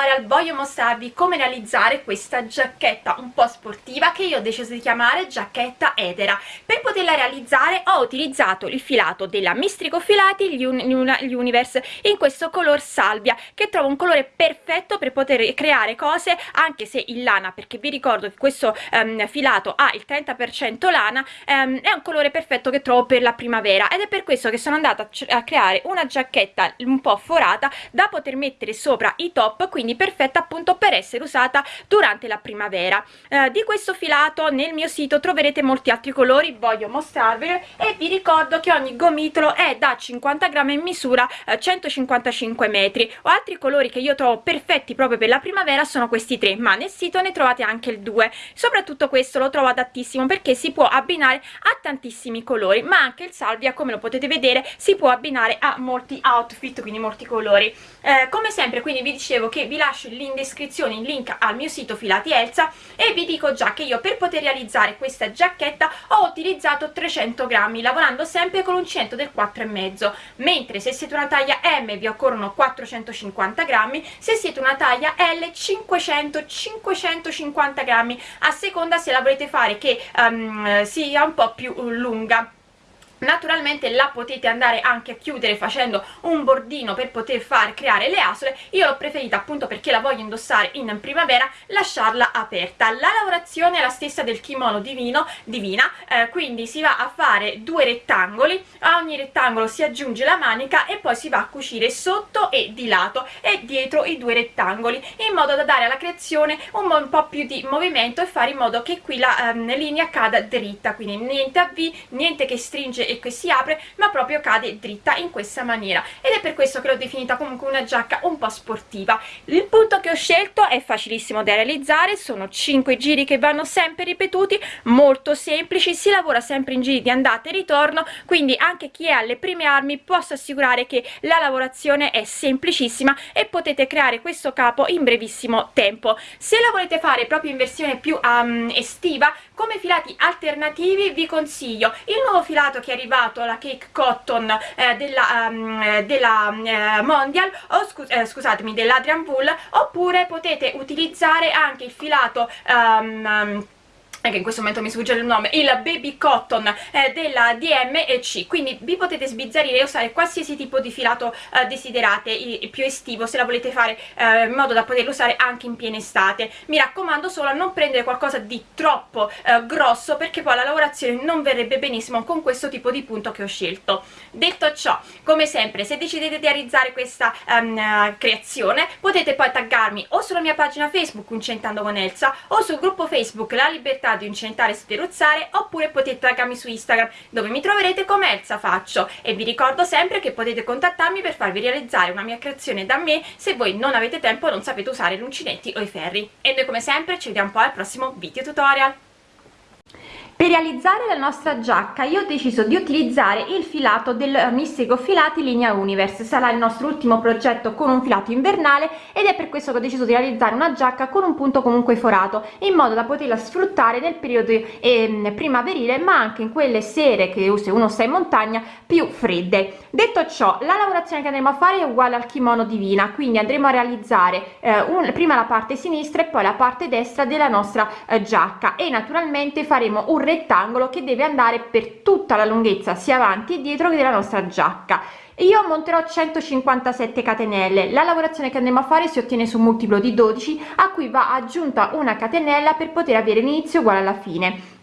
tutorial voglio mostrarvi come realizzare questa giacchetta un po' sportiva che io ho deciso di chiamare giacchetta edera per poterla realizzare ho utilizzato il filato della Mistrico Filati gli, un, gli Universe in questo color salvia che trovo un colore perfetto per poter creare cose anche se in lana perché vi ricordo che questo um, filato ha il 30% lana um, è un colore perfetto che trovo per la primavera ed è per questo che sono andata a creare una giacchetta un po' forata da poter mettere sopra i top quindi perfetta appunto per essere usata durante la primavera. Eh, di questo filato nel mio sito troverete molti altri colori voglio mostrarvelo e vi ricordo che ogni gomitolo è da 50 grammi in misura eh, 155 metri. O altri colori che io trovo perfetti proprio per la primavera sono questi tre ma nel sito ne trovate anche il 2 soprattutto questo lo trovo adattissimo perché si può abbinare a tantissimi colori ma anche il salvia come lo potete vedere si può abbinare a molti outfit quindi molti colori. Eh, come sempre quindi vi dicevo che vi lascio in descrizione il link al mio sito filati Elsa e vi dico già che io per poter realizzare questa giacchetta ho utilizzato 300 grammi lavorando sempre con l'uncinetto del 4,5 mentre se siete una taglia M vi occorrono 450 grammi se siete una taglia L 500 550 grammi a seconda se la volete fare che um, sia un po' più lunga naturalmente la potete andare anche a chiudere facendo un bordino per poter far creare le asole. Io l'ho preferita appunto perché la voglio indossare in primavera lasciarla aperta. La lavorazione è la stessa del kimono divino divina eh, quindi si va a fare due rettangoli a ogni rettangolo si aggiunge la manica e poi si va a cucire sotto e di lato e dietro i due rettangoli in modo da dare alla creazione un, un po' più di movimento e fare in modo che qui la ehm, linea cada dritta. Quindi niente a V niente che stringe e che si apre ma proprio cade dritta in questa maniera. Ed è per questo che l'ho definita comunque una giacca un po' sportiva. Il punto che ho scelto è facilissimo da realizzare sono 5 giri che vanno sempre ripetuti molto semplici si lavora sempre in giri di andata e ritorno quindi anche chi è alle prime armi posso assicurare che la lavorazione è semplicissima e potete creare questo capo in brevissimo tempo. Se la volete fare proprio in versione più um, estiva come filati alternativi vi consiglio il nuovo filato che è arrivato la cake cotton eh, della, um, della eh, mondial o scu eh, scusatemi dell'adrian wool oppure potete utilizzare anche il filato um, che in questo momento mi sfugge il nome, il Baby Cotton eh, della DMC, quindi vi potete sbizzarrire e usare qualsiasi tipo di filato eh, desiderate, il, più estivo, se la volete fare eh, in modo da poterlo usare anche in piena estate. Mi raccomando solo a non prendere qualcosa di troppo eh, grosso perché poi la lavorazione non verrebbe benissimo con questo tipo di punto che ho scelto. Detto ciò, come sempre, se decidete di realizzare questa um, creazione, potete poi taggarmi o sulla mia pagina Facebook Uncentando con Elsa o sul gruppo Facebook La Libertà di incentare e sferuzzare oppure potete taggarmi su Instagram dove mi troverete come Elsa Faccio. E vi ricordo sempre che potete contattarmi per farvi realizzare una mia creazione da me. Se voi non avete tempo o non sapete usare gli uncinetti o i ferri. E noi come sempre ci vediamo poi al prossimo video tutorial per realizzare la nostra giacca io ho deciso di utilizzare il filato del mistico filati linea universe. Sarà il nostro ultimo progetto con un filato invernale ed è per questo che ho deciso di realizzare una giacca con un punto comunque forato in modo da poterla sfruttare nel periodo eh, primaverile ma anche in quelle sere che se uno sta in montagna più fredde. Detto ciò la lavorazione che andremo a fare è uguale al kimono divina quindi andremo a realizzare eh, un, prima la parte sinistra e poi la parte destra della nostra eh, giacca e naturalmente faremo un rettangolo che deve andare per tutta la lunghezza sia avanti e dietro che della nostra giacca. Io monterò 157 catenelle. La lavorazione che andremo a fare si ottiene su un multiplo di 12 a cui va aggiunta una catenella per poter avere l'inizio uguale alla fine.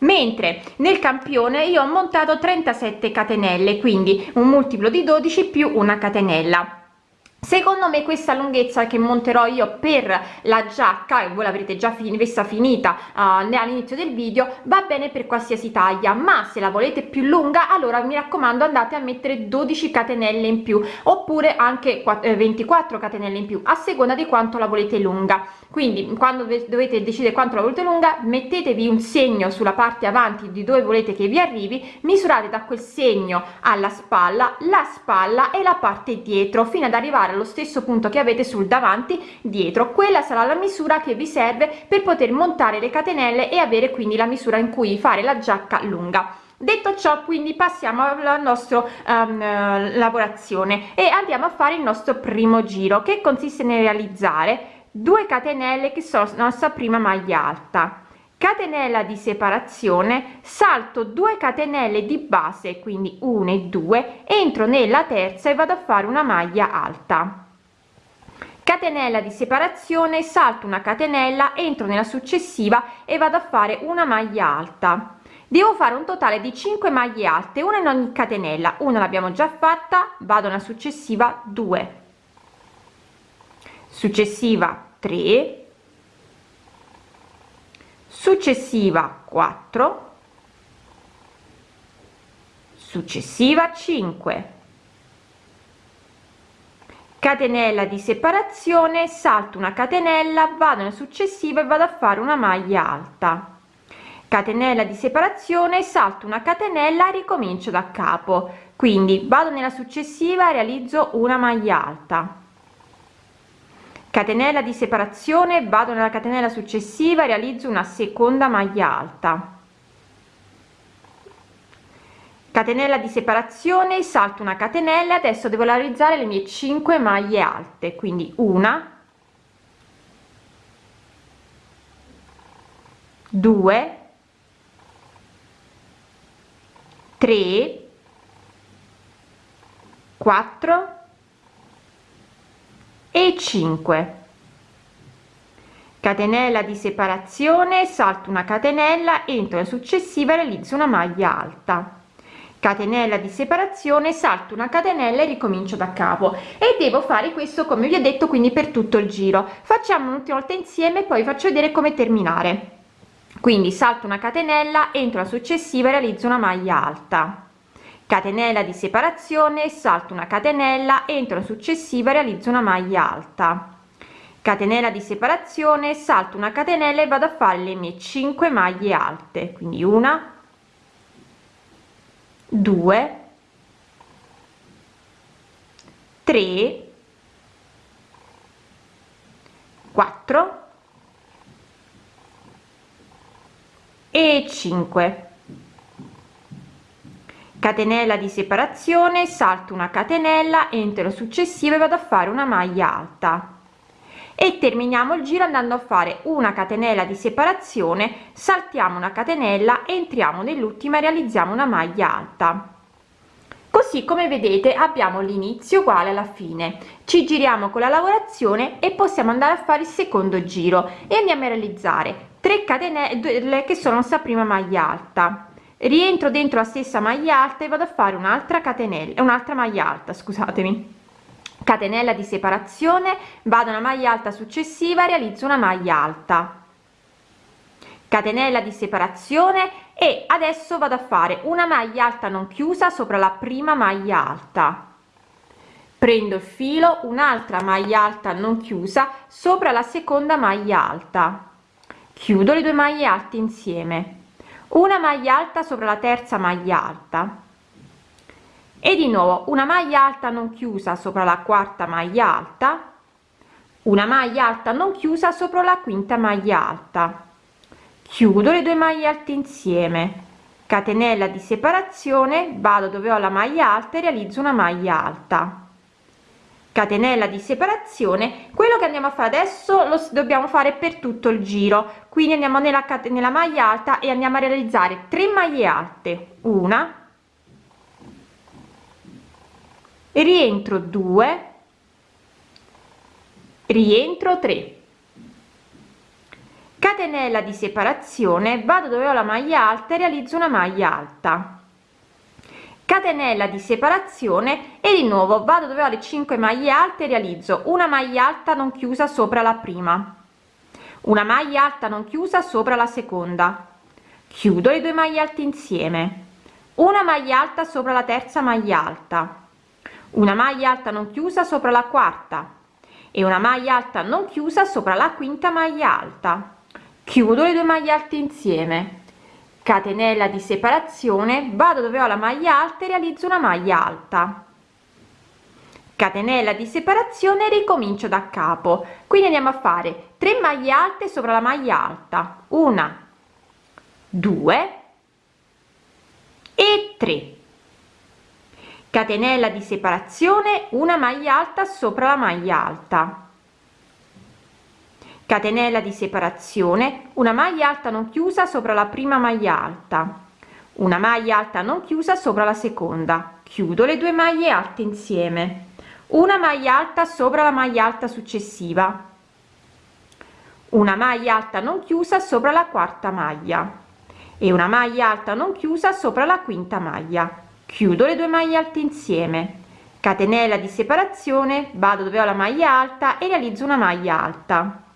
Mentre nel campione io ho montato 37 catenelle quindi un multiplo di 12 più una catenella secondo me questa lunghezza che monterò io per la giacca e voi l'avrete già fin vista finita uh, all'inizio del video va bene per qualsiasi taglia ma se la volete più lunga allora mi raccomando andate a mettere 12 catenelle in più oppure anche 24 eh, catenelle in più a seconda di quanto la volete lunga. Quindi quando dovete decidere quanto la volete lunga mettetevi un segno sulla parte avanti di dove volete che vi arrivi misurate da quel segno alla spalla la spalla e la parte dietro fino ad arrivare allo stesso punto che avete sul davanti dietro. Quella sarà la misura che vi serve per poter montare le catenelle e avere quindi la misura in cui fare la giacca lunga. Detto ciò quindi passiamo alla nostra um, lavorazione e andiamo a fare il nostro primo giro che consiste nel realizzare 2 catenelle che sono la nostra prima maglia alta catenella di separazione salto 2 catenelle di base quindi 1 e 2 entro nella terza e vado a fare una maglia alta. Catenella di separazione salto una catenella entro nella successiva e vado a fare una maglia alta. Devo fare un totale di 5 maglie alte una in ogni catenella. Una l'abbiamo già fatta vado nella successiva 2 successiva 3 successiva 4 successiva 5 catenella di separazione salto una catenella vado nella successiva e vado a fare una maglia alta. Catenella di separazione salto una catenella ricomincio da capo. Quindi vado nella successiva realizzo una maglia alta catenella di separazione vado nella catenella successiva realizzo una seconda maglia alta. Catenella di separazione salto una catenella adesso devo realizzare le mie 5 maglie alte quindi una due tre quattro e 5 catenella di separazione salto una catenella entro la successiva realizzo una maglia alta. Catenella di separazione salto una catenella e ricomincio da capo. E devo fare questo come vi ho detto quindi per tutto il giro. Facciamo un'ultima volta insieme poi faccio vedere come terminare. Quindi salto una catenella entro la successiva realizzo una maglia alta catenella di separazione salto una catenella entro la successiva realizzo una maglia alta. Catenella di separazione salto una catenella e vado a fare le mie 5 maglie alte. Quindi una 2 3 4 e 5 catenella di separazione salto una catenella entro successiva e vado a fare una maglia alta. E terminiamo il giro andando a fare una catenella di separazione saltiamo una catenella entriamo nell'ultima e realizziamo una maglia alta. Così come vedete abbiamo l'inizio uguale alla fine. Ci giriamo con la lavorazione e possiamo andare a fare il secondo giro. E andiamo a realizzare 3 catenelle che sono sta prima maglia alta rientro dentro la stessa maglia alta e vado a fare un'altra catenella un'altra maglia alta scusatemi. Catenella di separazione vado una maglia alta successiva realizzo una maglia alta. Catenella di separazione e adesso vado a fare una maglia alta non chiusa sopra la prima maglia alta. Prendo il filo un'altra maglia alta non chiusa sopra la seconda maglia alta. Chiudo le due maglie alte insieme una maglia alta sopra la terza maglia alta. E di nuovo una maglia alta non chiusa sopra la quarta maglia alta. Una maglia alta non chiusa sopra la quinta maglia alta. Chiudo le due maglie alte insieme. Catenella di separazione vado dove ho la maglia alta e realizzo una maglia alta catenella di separazione quello che andiamo a fare adesso lo dobbiamo fare per tutto il giro. Quindi andiamo nella nella maglia alta e andiamo a realizzare 3 maglie alte. Una. Rientro 2 rientro 3 catenella di separazione vado dove ho la maglia alta e realizzo una maglia alta catenella di separazione e di nuovo vado dove ho le 5 maglie alte realizzo una maglia alta non chiusa sopra la prima. Una maglia alta non chiusa sopra la seconda. Chiudo le due maglie alte insieme. Una maglia alta sopra la terza maglia alta. Una maglia alta non chiusa sopra la quarta. E una maglia alta non chiusa sopra la quinta maglia alta. Chiudo le due maglie alte insieme catenella di separazione vado dove ho la maglia alta e realizzo una maglia alta. Catenella di separazione e ricomincio da capo. Quindi andiamo a fare 3 maglie alte sopra la maglia alta. Una due 3 catenella di separazione una maglia alta sopra la maglia alta catenella di separazione una maglia alta non chiusa sopra la prima maglia alta. Una maglia alta non chiusa sopra la seconda. Chiudo le due maglie alte insieme. Una maglia alta sopra la maglia alta successiva. Una maglia alta non chiusa sopra la quarta maglia. E una maglia alta non chiusa sopra la quinta maglia. Chiudo le due maglie alte insieme. Catenella di separazione vado dove ho la maglia alta e realizzo una maglia alta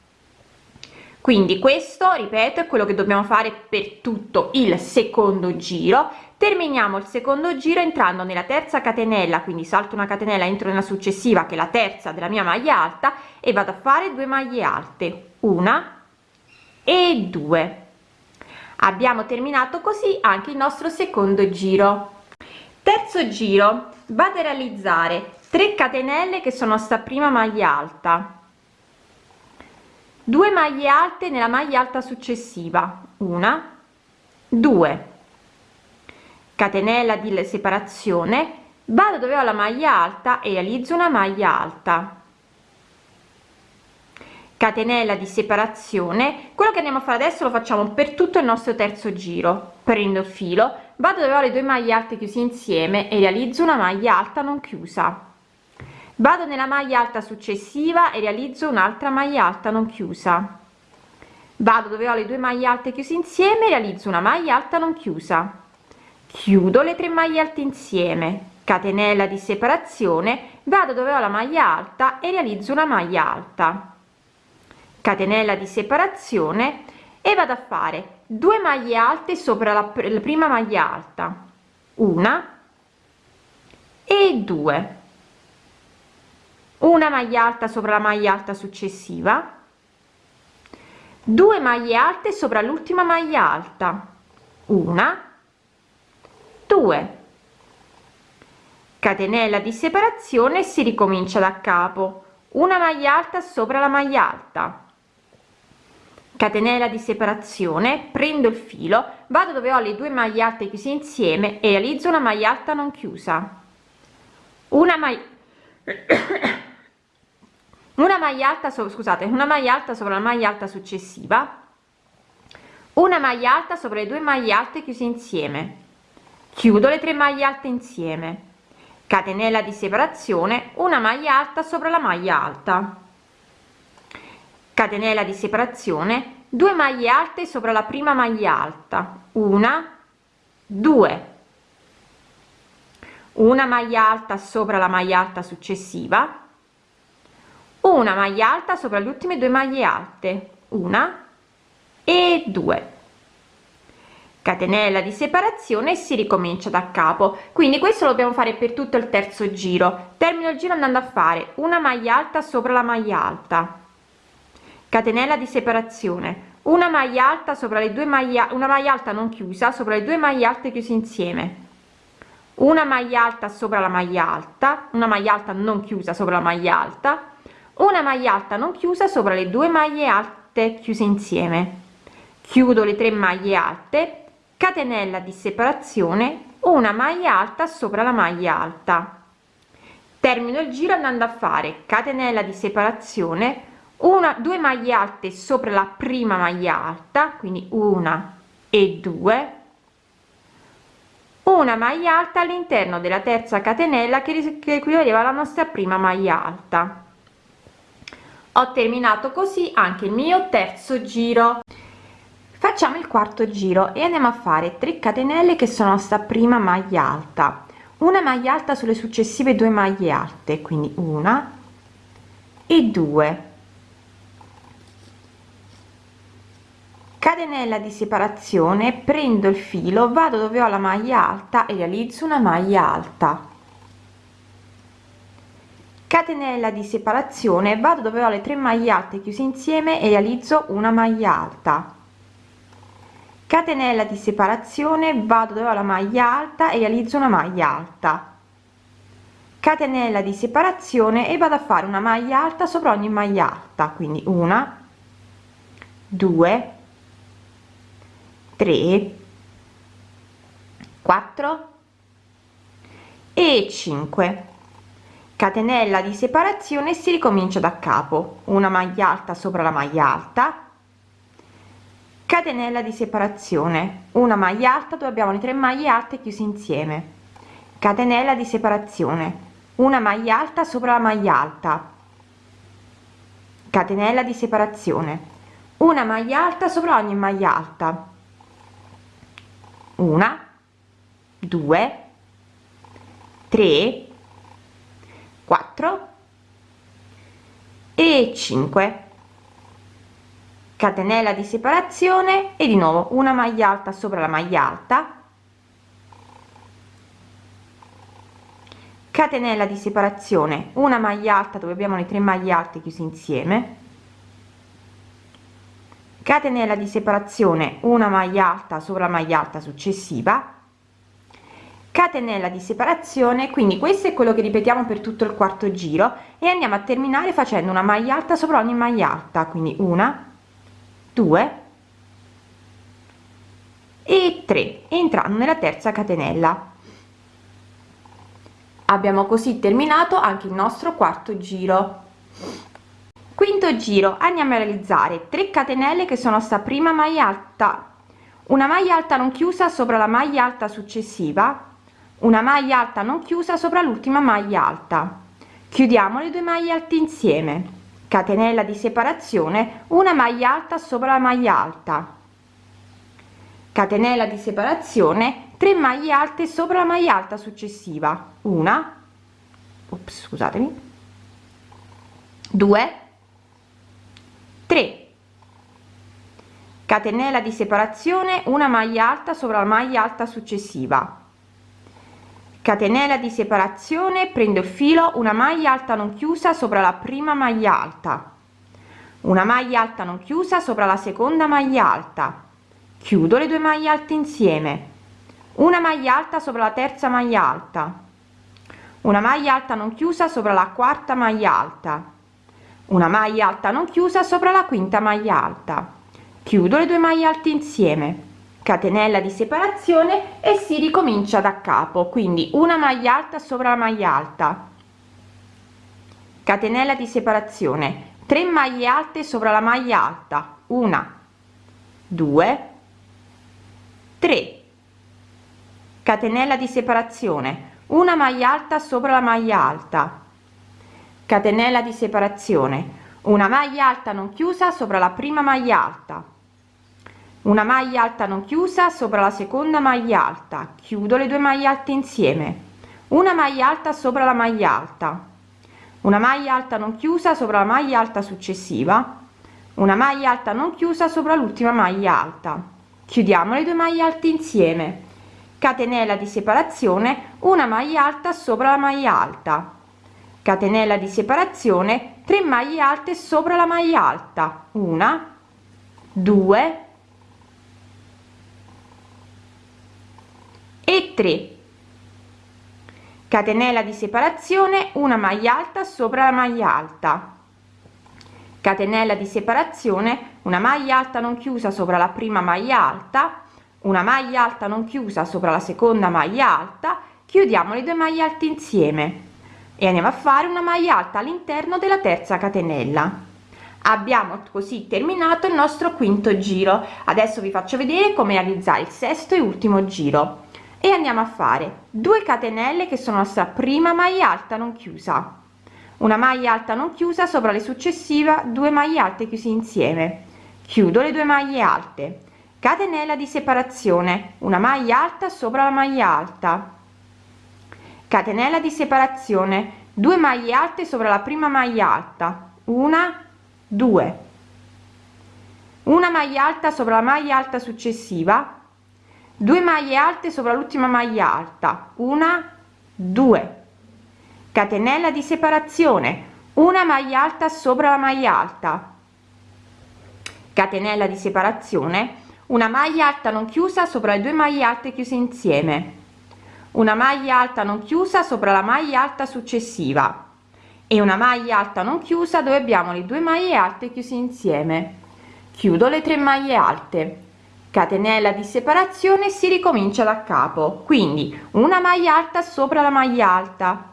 quindi questo ripeto è quello che dobbiamo fare per tutto il secondo giro. Terminiamo il secondo giro entrando nella terza catenella quindi salto una catenella entro nella successiva che è la terza della mia maglia alta e vado a fare due maglie alte una e due. Abbiamo terminato così anche il nostro secondo giro. Terzo giro vado a realizzare 3 catenelle che sono sta prima maglia alta 2 maglie alte nella maglia alta successiva. Una. 2 catenella di separazione. Vado dove ho la maglia alta e realizzo una maglia alta. Catenella di separazione. Quello che andiamo a fare adesso lo facciamo per tutto il nostro terzo giro. Prendo il filo vado dove ho le due maglie alte chiuse insieme e realizzo una maglia alta non chiusa vado nella maglia alta successiva e realizzo un'altra maglia alta non chiusa. Vado dove ho le due maglie alte chiuse insieme realizzo una maglia alta non chiusa. Chiudo le tre maglie alte insieme. Catenella di separazione. Vado dove ho la maglia alta e realizzo una maglia alta. Catenella di separazione. E vado a fare 2 maglie alte sopra la, la prima maglia alta. Una e due una maglia alta sopra la maglia alta successiva. 2 maglie alte sopra l'ultima maglia alta. Una. 2 catenella di separazione si ricomincia da capo. Una maglia alta sopra la maglia alta. Catenella di separazione prendo il filo vado dove ho le due maglie alte chiuse insieme e realizzo una maglia alta non chiusa. Una maglia una maglia alta so, scusate una maglia alta sopra la maglia alta successiva. Una maglia alta sopra le due maglie alte chiuse insieme. Chiudo le tre maglie alte insieme. Catenella di separazione una maglia alta sopra la maglia alta. Catenella di separazione 2 maglie alte sopra la prima maglia alta. Una 2 una maglia alta sopra la maglia alta successiva una maglia alta sopra le ultime due maglie alte. Una e due. Catenella di separazione e si ricomincia da capo. Quindi questo lo dobbiamo fare per tutto il terzo giro. Termino il giro andando a fare una maglia alta sopra la maglia alta. Catenella di separazione. Una maglia alta sopra le due maglie una maglia alta non chiusa sopra le due maglie alte chiuse insieme. Una maglia alta sopra la maglia alta una maglia alta non chiusa sopra la maglia alta una maglia alta non chiusa sopra le due maglie alte chiuse insieme. Chiudo le tre maglie alte. Catenella di separazione una maglia alta sopra la maglia alta. Termino il giro andando a fare catenella di separazione una due maglie alte sopra la prima maglia alta quindi una e due. Una maglia alta all'interno della terza catenella che equivaleva alla nostra prima maglia alta ho terminato così anche il mio terzo giro. Facciamo il quarto giro e andiamo a fare 3 catenelle che sono sta prima maglia alta. Una maglia alta sulle successive due maglie alte quindi una e due. Catenella di separazione prendo il filo vado dove ho la maglia alta e realizzo una maglia alta catenella di separazione vado dove ho le tre maglie alte chiuse insieme e realizzo una maglia alta. Catenella di separazione vado dove ho la maglia alta e realizzo una maglia alta. Catenella di separazione e vado a fare una maglia alta sopra ogni maglia alta quindi una due 3 4 e 5 catenella di separazione si ricomincia da capo una maglia alta sopra la maglia alta. Catenella di separazione una maglia alta dove abbiamo le tre maglie alte chiuse insieme. Catenella di separazione una maglia alta sopra la maglia alta. Catenella di separazione una maglia alta sopra ogni maglia alta. Una due tre 4 e 5 catenella di separazione e di nuovo una maglia alta sopra la maglia alta. Catenella di separazione una maglia alta dove abbiamo le tre maglie alte chiuse insieme. Catenella di separazione una maglia alta sopra la maglia alta successiva catenella di separazione quindi questo è quello che ripetiamo per tutto il quarto giro e andiamo a terminare facendo una maglia alta sopra ogni maglia alta quindi una due e 3 entrando nella terza catenella. Abbiamo così terminato anche il nostro quarto giro. Quinto giro andiamo a realizzare 3 catenelle che sono sta prima maglia alta una maglia alta non chiusa sopra la maglia alta successiva una maglia alta non chiusa sopra l'ultima maglia alta. Chiudiamo le due maglie alte insieme. Catenella di separazione una maglia alta sopra la maglia alta. Catenella di separazione 3 maglie alte sopra la maglia alta successiva. Una. Ops, scusatemi. 2 3 catenella di separazione una maglia alta sopra la maglia alta successiva catenella di separazione prendo il filo una maglia alta non chiusa sopra la prima maglia alta. Una maglia alta non chiusa sopra la seconda maglia alta. Chiudo le due maglie alte insieme. Una maglia alta sopra la terza maglia alta. Una maglia alta non chiusa sopra la quarta maglia alta. Una maglia alta non chiusa sopra la quinta maglia alta. Chiudo le due maglie alte insieme catenella di separazione e si ricomincia da capo quindi una maglia alta sopra la maglia alta. Catenella di separazione 3 maglie alte sopra la maglia alta una 2 3 catenella di separazione una maglia alta sopra la maglia alta. Catenella di separazione una maglia alta non chiusa sopra la prima maglia alta una maglia alta non chiusa sopra la seconda maglia alta. Chiudo le due maglie alte insieme. Una maglia alta sopra la maglia alta. Una maglia alta non chiusa sopra la maglia alta successiva. Una maglia alta non chiusa sopra l'ultima maglia alta. Chiudiamo le due maglie alte insieme. Catenella di separazione una maglia alta sopra la maglia alta. Catenella di separazione 3 maglie alte sopra la maglia alta. Una 2 e 3 catenella di separazione una maglia alta sopra la maglia alta. Catenella di separazione una maglia alta non chiusa sopra la prima maglia alta una maglia alta non chiusa sopra la seconda maglia alta chiudiamo le due maglie alte insieme. E andiamo a fare una maglia alta all'interno della terza catenella. Abbiamo così terminato il nostro quinto giro. Adesso vi faccio vedere come realizzare il sesto e ultimo giro e andiamo a fare 2 catenelle che sono la prima maglia alta non chiusa. Una maglia alta non chiusa sopra le successive due maglie alte chiuse insieme. Chiudo le due maglie alte. Catenella di separazione. Una maglia alta sopra la maglia alta. Catenella di separazione. 2 maglie alte sopra la prima maglia alta. Una due. Una maglia alta sopra la maglia alta successiva 2 maglie alte sopra l'ultima maglia alta. Una 2 catenella di separazione. Una maglia alta sopra la maglia alta. Catenella di separazione. Una maglia alta non chiusa sopra le due maglie alte chiuse insieme. Una maglia alta non chiusa sopra la maglia alta successiva. E una maglia alta non chiusa dove abbiamo le due maglie alte chiuse insieme. Chiudo le tre maglie alte catenella di separazione si ricomincia da capo quindi una maglia alta sopra la maglia alta.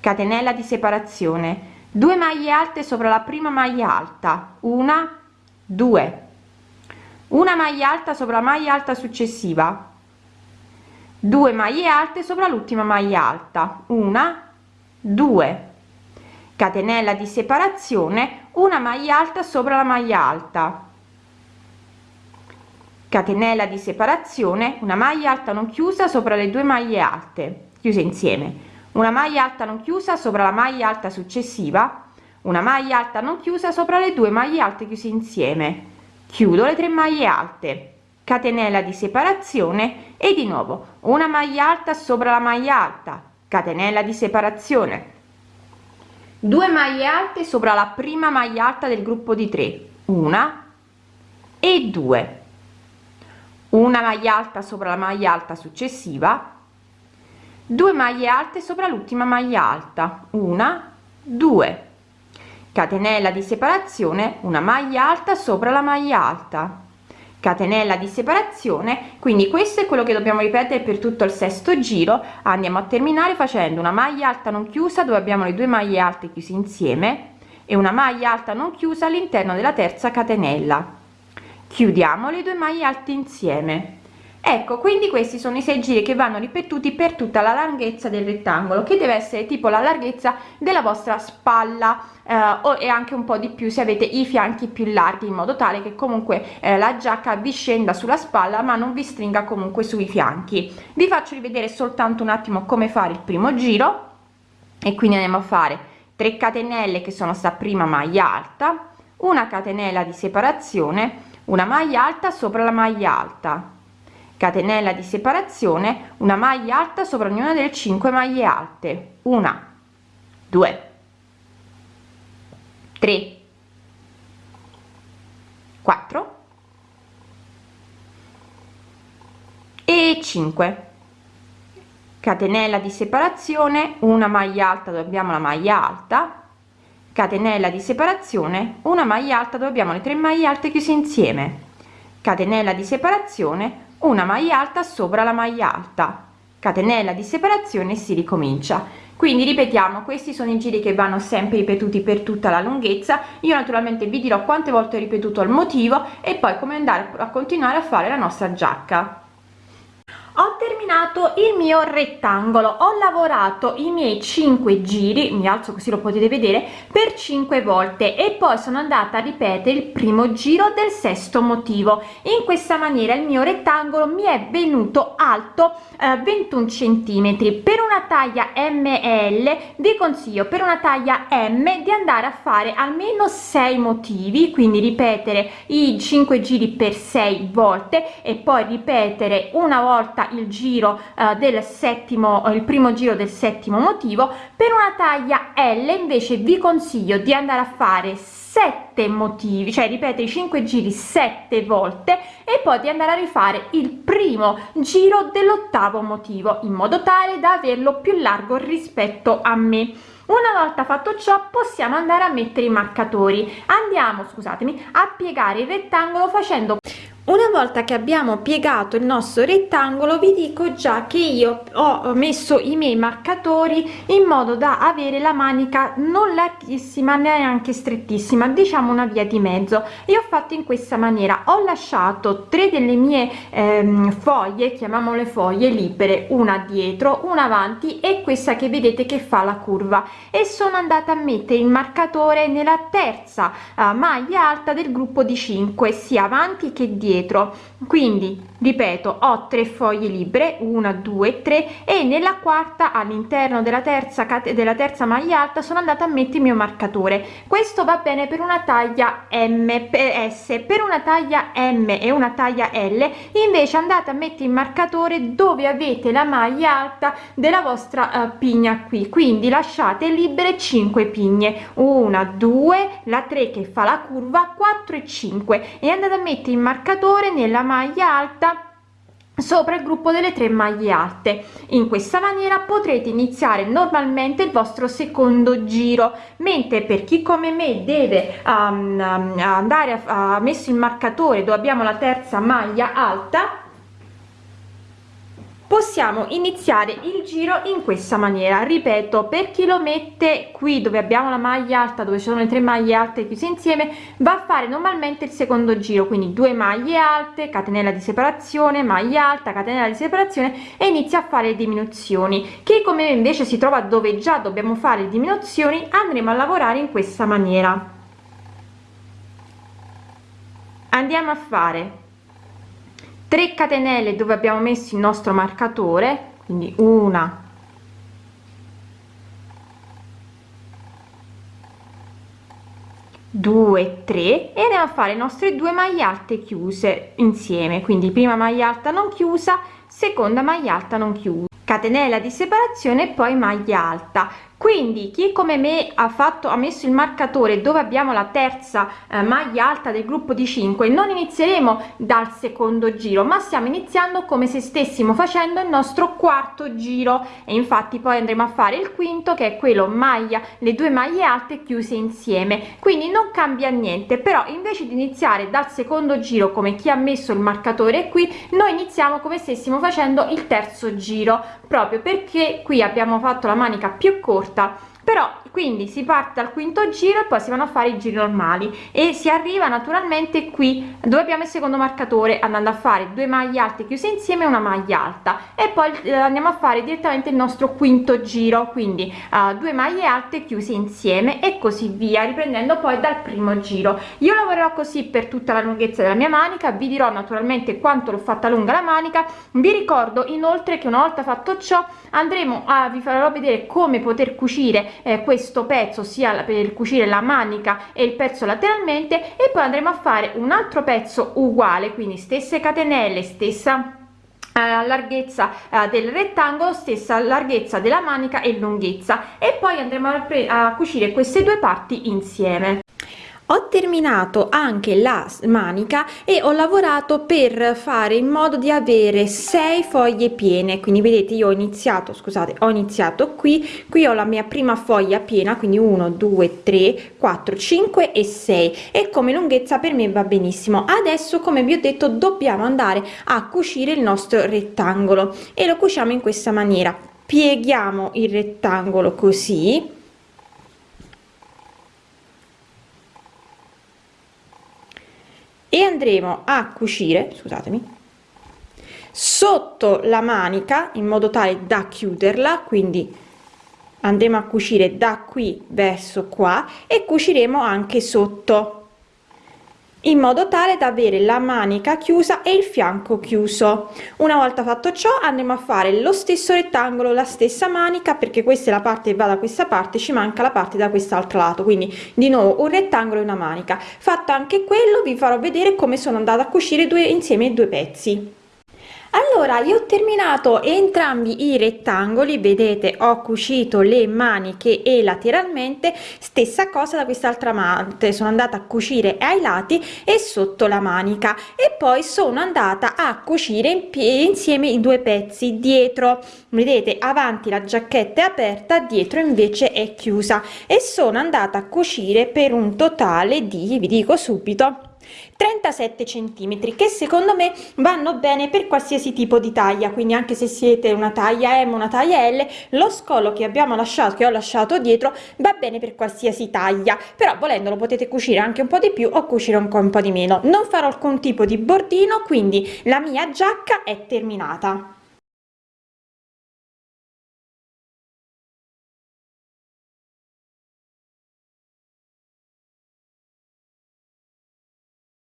Catenella di separazione 2 maglie alte sopra la prima maglia alta una due. Una maglia alta sopra la maglia alta successiva 2 maglie alte sopra l'ultima maglia alta una due. Catenella di separazione una maglia alta sopra la maglia alta catenella di separazione una maglia alta non chiusa sopra le due maglie alte chiuse insieme. Una maglia alta non chiusa sopra la maglia alta successiva una maglia alta non chiusa sopra le due maglie alte chiuse insieme. Chiudo le tre maglie alte. Catenella di separazione e di nuovo una maglia alta sopra la maglia alta. Catenella di separazione. 2 maglie alte sopra la prima maglia alta del gruppo di 3 una e 2 una maglia alta sopra la maglia alta successiva 2 maglie alte sopra l'ultima maglia alta una 2 catenella di separazione una maglia alta sopra la maglia alta. Catenella di separazione quindi questo è quello che dobbiamo ripetere per tutto il sesto giro. Andiamo a terminare facendo una maglia alta non chiusa dove abbiamo le due maglie alte chiuse insieme e una maglia alta non chiusa all'interno della terza catenella chiudiamo le due maglie alte insieme. Ecco quindi questi sono i sei giri che vanno ripetuti per tutta la larghezza del rettangolo che deve essere tipo la larghezza della vostra spalla eh, o e anche un po di più se avete i fianchi più larghi in modo tale che comunque eh, la giacca vi scenda sulla spalla ma non vi stringa comunque sui fianchi. Vi faccio rivedere soltanto un attimo come fare il primo giro e quindi andiamo a fare 3 catenelle che sono sta prima maglia alta una catenella di separazione una maglia alta sopra la maglia alta. Catenella di separazione una maglia alta sopra ognuna delle 5 maglie alte. Una. 2 3 4 e 5 catenella di separazione una maglia alta dove abbiamo la maglia alta catenella di separazione una maglia alta dove abbiamo le tre maglie alte chiuse insieme. Catenella di separazione una maglia alta sopra la maglia alta. Catenella di separazione si ricomincia. Quindi ripetiamo questi sono i giri che vanno sempre ripetuti per tutta la lunghezza. Io naturalmente vi dirò quante volte ho ripetuto il motivo e poi come andare a continuare a fare la nostra giacca ho terminato il mio rettangolo. Ho lavorato i miei 5 giri mi alzo così lo potete vedere per 5 volte e poi sono andata a ripetere il primo giro del sesto motivo. In questa maniera il mio rettangolo mi è venuto alto eh, 21 centimetri. Per una taglia ml vi consiglio per una taglia m di andare a fare almeno 6 motivi quindi ripetere i 5 giri per 6 volte e poi ripetere una volta il giro eh, del settimo il primo giro del settimo motivo. Per una taglia L invece vi consiglio di andare a fare 7 motivi cioè ripetere i 5 giri 7 volte e poi di andare a rifare il primo giro dell'ottavo motivo in modo tale da averlo più largo rispetto a me. Una volta fatto ciò possiamo andare a mettere i marcatori. Andiamo scusatemi a piegare il rettangolo facendo una volta che abbiamo piegato il nostro rettangolo vi dico già che io ho messo i miei marcatori in modo da avere la manica non larghissima neanche strettissima diciamo una via di mezzo. E ho fatto in questa maniera. Ho lasciato tre delle mie ehm, foglie chiamiamole foglie libere una dietro una avanti e questa che vedete che fa la curva. E sono andata a mettere il marcatore nella terza uh, maglia alta del gruppo di 5 sia avanti che dietro dietro quindi ripeto ho tre foglie libere una due tre e nella quarta all'interno della terza della terza maglia alta sono andata a mettere il mio marcatore. Questo va bene per una taglia ms per una taglia m e una taglia l. Invece andate a mettere il marcatore dove avete la maglia alta della vostra uh, pigna qui. Quindi lasciate libere 5 pigne. Una due la 3 che fa la curva 4 e 5 e andate a mettere il marcatore nella maglia alta sopra il gruppo delle tre maglie alte. In questa maniera potrete iniziare normalmente il vostro secondo giro mentre per chi come me deve um, andare a, a messo il marcatore dove abbiamo la terza maglia alta possiamo iniziare il giro in questa maniera. Ripeto per chi lo mette qui dove abbiamo la maglia alta dove sono le tre maglie alte chiuse insieme va a fare normalmente il secondo giro. Quindi due maglie alte catenella di separazione maglia alta catenella di separazione e inizia a fare diminuzioni. Chi come me invece si trova dove già dobbiamo fare diminuzioni andremo a lavorare in questa maniera. Andiamo a fare 3 catenelle dove abbiamo messo il nostro marcatore quindi una due tre e andiamo a fare le nostre due maglie alte chiuse insieme. Quindi prima maglia alta non chiusa seconda maglia alta non chiusa. Catenella di separazione e poi maglia alta quindi chi come me ha fatto ha messo il marcatore dove abbiamo la terza eh, maglia alta del gruppo di 5 non inizieremo dal secondo giro ma stiamo iniziando come se stessimo facendo il nostro quarto giro. E infatti poi andremo a fare il quinto che è quello maglia le due maglie alte chiuse insieme. Quindi non cambia niente però invece di iniziare dal secondo giro come chi ha messo il marcatore qui noi iniziamo come stessimo facendo il terzo giro proprio perché qui abbiamo fatto la manica più corta però quindi si parte al quinto giro e poi si vanno a fare i giri normali. E si arriva naturalmente qui dove abbiamo il secondo marcatore andando a fare due maglie alte chiuse insieme una maglia alta. E poi eh, andiamo a fare direttamente il nostro quinto giro. Quindi uh, due maglie alte chiuse insieme e così via riprendendo poi dal primo giro. Io lavorerò così per tutta la lunghezza della mia manica. Vi dirò naturalmente quanto l'ho fatta lunga la manica. Vi ricordo inoltre che una volta fatto ciò andremo a vi farò vedere come poter cucire eh, questo pezzo sia per cucire la manica e il pezzo lateralmente e poi andremo a fare un altro pezzo uguale quindi stesse catenelle stessa eh, larghezza uh, del rettangolo stessa larghezza della manica e lunghezza. E poi andremo a cucire queste due parti insieme ho terminato anche la manica e ho lavorato per fare in modo di avere 6 foglie piene. Quindi vedete io ho iniziato scusate ho iniziato qui qui ho la mia prima foglia piena quindi 1 2 3 4 5 e 6 e come lunghezza per me va benissimo. Adesso come vi ho detto dobbiamo andare a cucire il nostro rettangolo e lo cuciamo in questa maniera. Pieghiamo il rettangolo così e andremo a cucire scusatemi sotto la manica in modo tale da chiuderla quindi andremo a cucire da qui verso qua e cuciremo anche sotto in modo tale da avere la manica chiusa e il fianco chiuso. Una volta fatto ciò andremo a fare lo stesso rettangolo la stessa manica perché questa è la parte che va da questa parte ci manca la parte da quest'altro lato. Quindi di nuovo un rettangolo e una manica. Fatto anche quello vi farò vedere come sono andata a cucire due insieme i due pezzi allora io ho terminato entrambi i rettangoli vedete ho cucito le maniche e lateralmente stessa cosa da quest'altra parte. Sono andata a cucire ai lati e sotto la manica e poi sono andata a cucire in insieme i due pezzi dietro. Vedete avanti la giacchetta è aperta dietro invece è chiusa e sono andata a cucire per un totale di vi dico subito 37 centimetri che secondo me vanno bene per qualsiasi tipo di taglia. Quindi anche se siete una taglia M una taglia L lo scolo che abbiamo lasciato che ho lasciato dietro va bene per qualsiasi taglia. Però volendolo potete cucire anche un po di più o cucire un, un po di meno. Non farò alcun tipo di bordino quindi la mia giacca è terminata